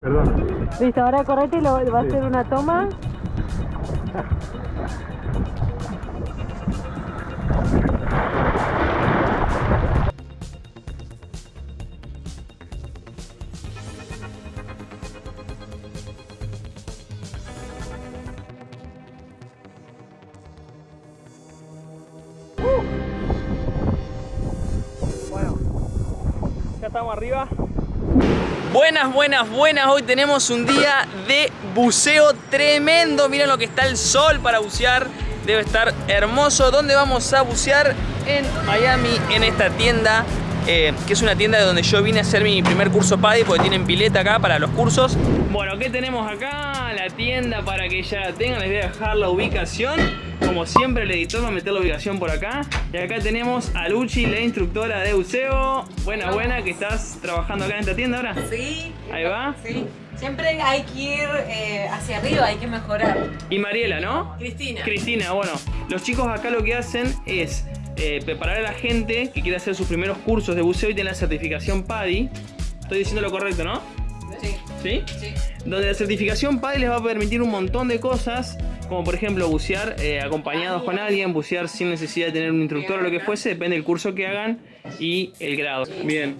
Perdón. Listo, ahora correte y lo, va a hacer una toma. Bueno, ya estamos arriba. Buenas, buenas, buenas. Hoy tenemos un día de buceo tremendo. Miren lo que está el sol para bucear. Debe estar hermoso. ¿Dónde vamos a bucear? En Miami, en esta tienda. Eh, que es una tienda de donde yo vine a hacer mi primer curso PADI porque tienen pileta acá para los cursos. Bueno, ¿qué tenemos acá? La tienda para que ya la tengan. Les voy a dejar la ubicación. Como siempre, el editor va a meter la ubicación por acá. Y acá tenemos a Luchi, la instructora de buceo. Buena, buena, que estás trabajando acá en esta tienda ahora. Sí. Ahí va. Sí. Siempre hay que ir eh, hacia arriba, hay que mejorar. Y Mariela, ¿no? Cristina. Cristina, bueno, los chicos acá lo que hacen es eh, preparar a la gente que quiere hacer sus primeros cursos de buceo y tiene la certificación PADI. Estoy diciendo lo correcto, ¿no? Sí. ¿Sí? Sí. Donde la certificación PADI les va a permitir un montón de cosas, como por ejemplo bucear eh, acompañados con alguien, bucear sin necesidad de tener un instructor o lo que fuese, depende del curso que hagan y el grado. Bien.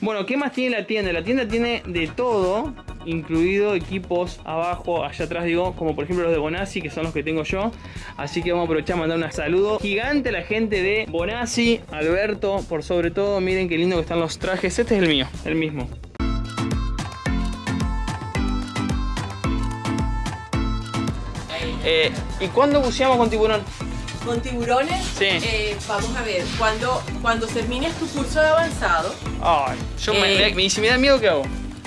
Bueno, ¿qué más tiene la tienda? La tienda tiene de todo, incluido equipos abajo, allá atrás digo, como por ejemplo los de Bonassi, que son los que tengo yo. Así que vamos a aprovechar a mandar un saludo gigante a la gente de Bonassi, Alberto, por sobre todo, miren qué lindo que están los trajes. Este es el mío, el mismo. Eh, ¿Y cuándo buceamos con tiburón? Con tiburones, Sí. eh, vamos a ver, cuando, cuando termines tu curso de avanzado, Ay, yo me, Eh. me- si me da miedo, ¿qué hago?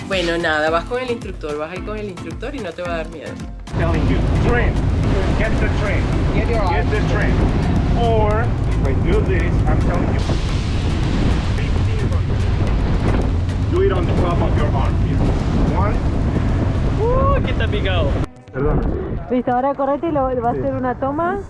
Bueno, nada, vas con el instructor, vas a ir con el instructor y no te va a dar miedo. Telling you. Train. Get the train. Get the train. Or if I do this, I'm telling you. Do it on the top of your arm here. One. Uh, que está picado. Perdón. Listo, ahora correte y lo, va a hacer una toma.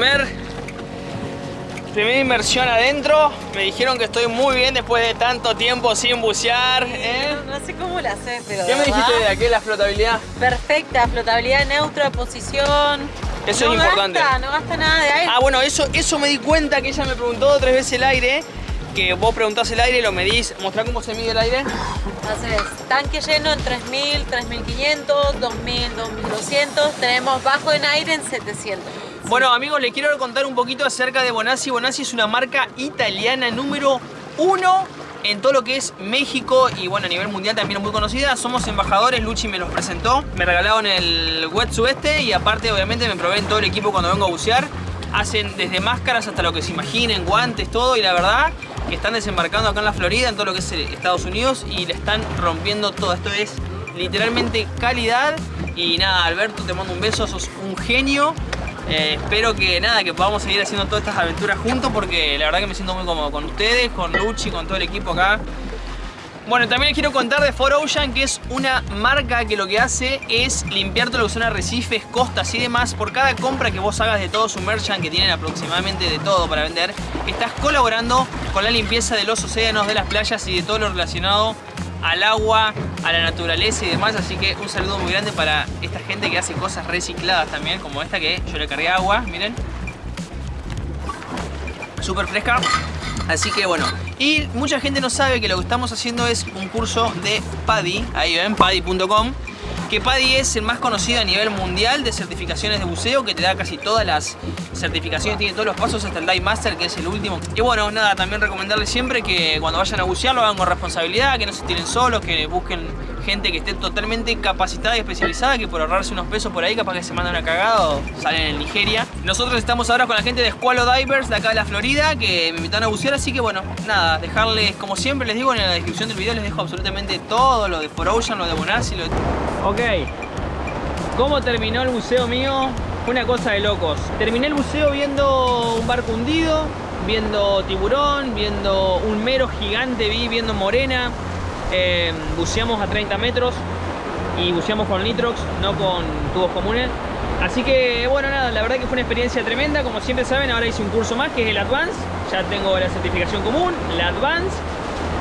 Primer, primera inmersión adentro. Me dijeron que estoy muy bien después de tanto tiempo sin bucear. ¿eh? No, no sé cómo la haces, pero ¿Qué me dijiste de aquí la flotabilidad? Perfecta, flotabilidad neutra, posición. Eso no es importante. Gasta, no gasta nada de aire. Ah, bueno, eso, eso me di cuenta que ella me preguntó tres veces el aire. que vos preguntás el aire, lo medís, mostrá cómo se mide el aire. Haces tanque lleno en 3000, 3500, 2000, 2200. Tenemos bajo en aire en 700. Bueno amigos, les quiero contar un poquito acerca de Bonassi. Bonassi es una marca italiana número uno en todo lo que es México y bueno, a nivel mundial también muy conocida. Somos embajadores, Luchi me los presentó, me regalaron el wet este y aparte obviamente me proveen todo el equipo cuando vengo a bucear. Hacen desde máscaras hasta lo que se imaginen, guantes, todo y la verdad que están desembarcando acá en la Florida, en todo lo que es Estados Unidos y le están rompiendo todo. Esto es literalmente calidad y nada, Alberto te mando un beso, sos un genio eh, espero que nada, que podamos seguir haciendo todas estas aventuras juntos porque la verdad que me siento muy cómodo con ustedes, con Luchi, con todo el equipo acá. Bueno, también les quiero contar de 4Ocean, que es una marca que lo que hace es limpiar todo lo que son arrecifes, costas y demás. Por cada compra que vos hagas de todo su merchant, que tienen aproximadamente de todo para vender, estás colaborando con la limpieza de los océanos, de las playas y de todo lo relacionado al agua, a la naturaleza y demás. Así que un saludo muy grande para esta gente que hace cosas recicladas también, como esta que yo le cargué agua, miren. Súper fresca. Así que bueno, y mucha gente no sabe que lo que estamos haciendo es un curso de PADI, ahí ven, PADI.com que PADI es el más conocido a nivel mundial de certificaciones de buceo, que te da casi todas las certificaciones, tiene todos los pasos hasta el Dive Master, que es el último. Y bueno, nada, también recomendarles siempre que cuando vayan a bucear lo hagan con responsabilidad, que no se tiren solos, que busquen gente que esté totalmente capacitada y especializada, que por ahorrarse unos pesos por ahí capaz que se mandan una cagada o salen en Nigeria. Nosotros estamos ahora con la gente de Squalo Divers de acá de la Florida, que me invitaron a bucear, así que bueno, nada, dejarles, como siempre les digo, en la descripción del video les dejo absolutamente todo, lo de For Ocean, lo de Bonassi, lo de... Ok, ¿cómo terminó el buceo mío? Una cosa de locos. Terminé el buceo viendo un barco hundido, viendo tiburón, viendo un mero gigante, vi viendo morena. Eh, buceamos a 30 metros y buceamos con nitrox, no con tubos comunes. Así que bueno, nada, la verdad que fue una experiencia tremenda. Como siempre saben, ahora hice un curso más que es el Advance. Ya tengo la certificación común, la Advance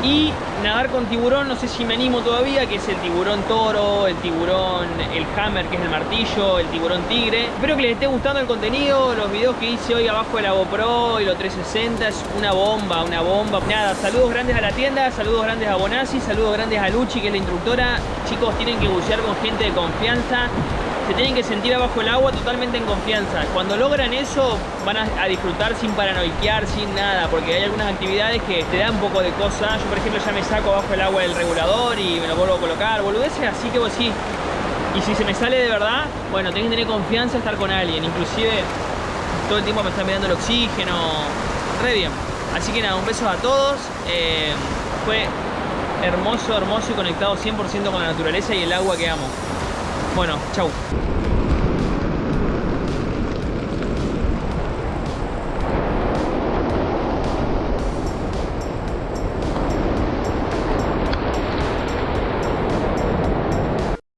y nadar con tiburón, no sé si me animo todavía, que es el tiburón toro, el tiburón, el hammer, que es el martillo, el tiburón tigre. Espero que les esté gustando el contenido, los videos que hice hoy abajo de la GoPro y los 360, es una bomba, una bomba. Nada, saludos grandes a la tienda, saludos grandes a Bonassi, saludos grandes a Luchi, que es la instructora. Chicos, tienen que bucear con gente de confianza se tienen que sentir abajo el agua totalmente en confianza. Cuando logran eso, van a, disfrutar sin paranoiquear, sin nada, porque hay algunas actividades que te dan un poco de cosas. Yo, por ejemplo, ya me saco abajo el agua del regulador y me lo vuelvo a colocar, boludeces, así que vos sí. Y si se me sale de verdad, bueno, tengo que tener confianza estar con alguien. Inclusive, todo el tiempo me están mirando el oxígeno. Re bien. Así que nada, un beso a todos. Eh, fue hermoso, hermoso y conectado 100% con la naturaleza y el agua que amo. Bueno, chau.